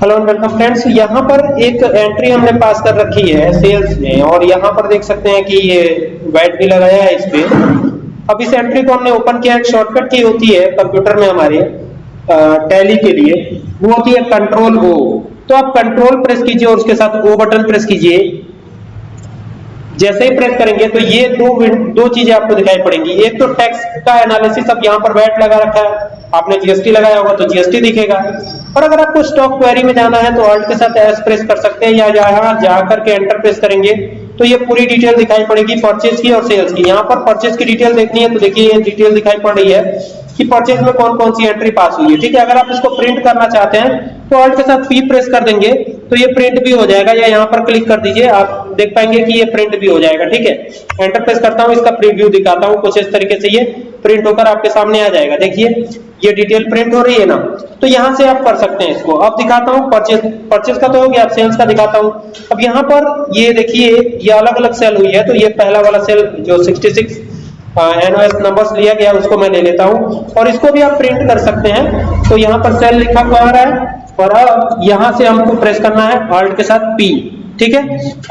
Hello and welcome friends यहाँ पर एक एंट्री हमने पास कर रखी है सेल्स में और यहाँ पर देख सकते हैं कि ये वैट भी लगाया है इस पे। अब इस एंट्री को हमने ओपन किया, एक शॉर्टकट की होती है कंप्यूटर में हमारे टैली के लिए। वो होती है कंट्रोल ओ तो आप कंट्रोल प्रेस कीजिए और उसके साथ ओ बटन प्रेस कीजिए। जैसे ही प्रेस करेंगे तो ये दो दो चीज़ें आपको दिखाई पड़ेंगी। एक तो टैक्स का एनालिसिस अब यहाँ पर वैट लगा रखा है। आपने जीएसटी लगाया होगा तो जीएसटी दिखेगा। और अगर आपको स्टॉक क्वेरी में जाना है तो ऑल्ट के साथ एस प्रेस कर सकते हैं या यहाँ जाकर के एंटर प्रेस करेंगे। तो ये पूरी डिटेल दिखाई पड़ेगी परचेज की और सेल्स की। यहाँ पर परचेज की डिटेल देखनी है तो देखिए ये डिटेल दिखाई पड़ रही है कि परचेज में कौन कौन सी एंट्री पास हुई है। ठीक है, अगर आप इसको प्रिंट करना चाहते हैं तो ऑल्ट के साथ पी प्रेस कर देंगे तो ये प्रिंट भी हो जाएगा। या यहाँ पर क्लिक कर दीजिए, आप देख पाएँगे कि ये प्रिंट भी हो जाएगा। ठीक है एंटर प्रेस करता हूँ, इसका प्रीव्यू दिखाता हूँ कुछ इस तरीके से ये प्रिंट होकर आपके सामने आ जाएगा। देखिए ये डिटेल प्रिंट हो रही है ना? तो यहाँ से आप कर सकते हैं इसको। अब दिखाता हूँ परचेज परचेज का तो हो गया, अब सेल्स का दिखाता हूँ। अब यहाँ पर ये देखिए, ये अलग अलग सेल हुई है तो ये पहला वाला सेल जो 66 एनओएस नंबर्स लिया गया, उसको मैं ले लेता हूँ। और इसको भी आप प्रिंट कर सकते हैं। तो यहाँ पर सेल लिखा हुआ आ रहा है, और अब यहाँ से हमको प्रेस करना है ऑल्ट के साथ पी ठीक है?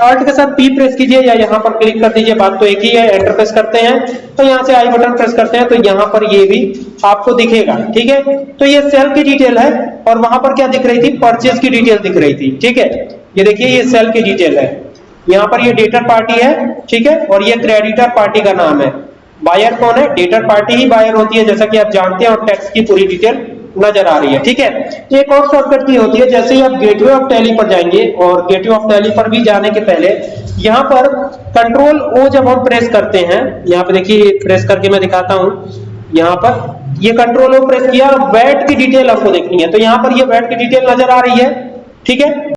ऑल्ट के साथ पी प्रेस कीजिए या यहाँ पर क्लिक कर दीजिए, बात तो एक ही है एंटर प्रेस करते हैं। तो यहाँ से आई बटन प्रेस करते हैं तो यहाँ पर ये भी आपको दिखेगा, ठीक है? तो ये सेल की डिटेल है, और वहाँ पर क्या दिख रही थी? परचेज की डिटेल दिख रही थी, ठीक है? ये देखिए, ये सेल की डिटेल है। यहाँ पर ये डेटर पार्टी है, ठीक है? और ये क्रेडिटर पार्टी का नाम है। बायर कौन है? डेटर पार्टी ही बायर होती है, जैसा कि आप जानते हैं, और टैक्स की पूरी डिटेल नज़र आ रही है, ठीक है? एक और शॉर्टकट की होती है, जैसे ही आप गेटवे ऑफ़ टैली पर जाएँगे, और गेटवे ऑफ़ टैली पर भी जाने के पहले, यहाँ पर कंट्रोल ओ जब हम प्रेस करते हैं, यहाँ पर देखिए प्रेस करके मैं दिखाता हूँ, यहाँ पर, ये कंट्रोल ओ प्रेस किया वैट की डिटेल आपको देखनी है तो यहाँ पर ये वैट की डिटेल नज़र आ रही है, ठीक है?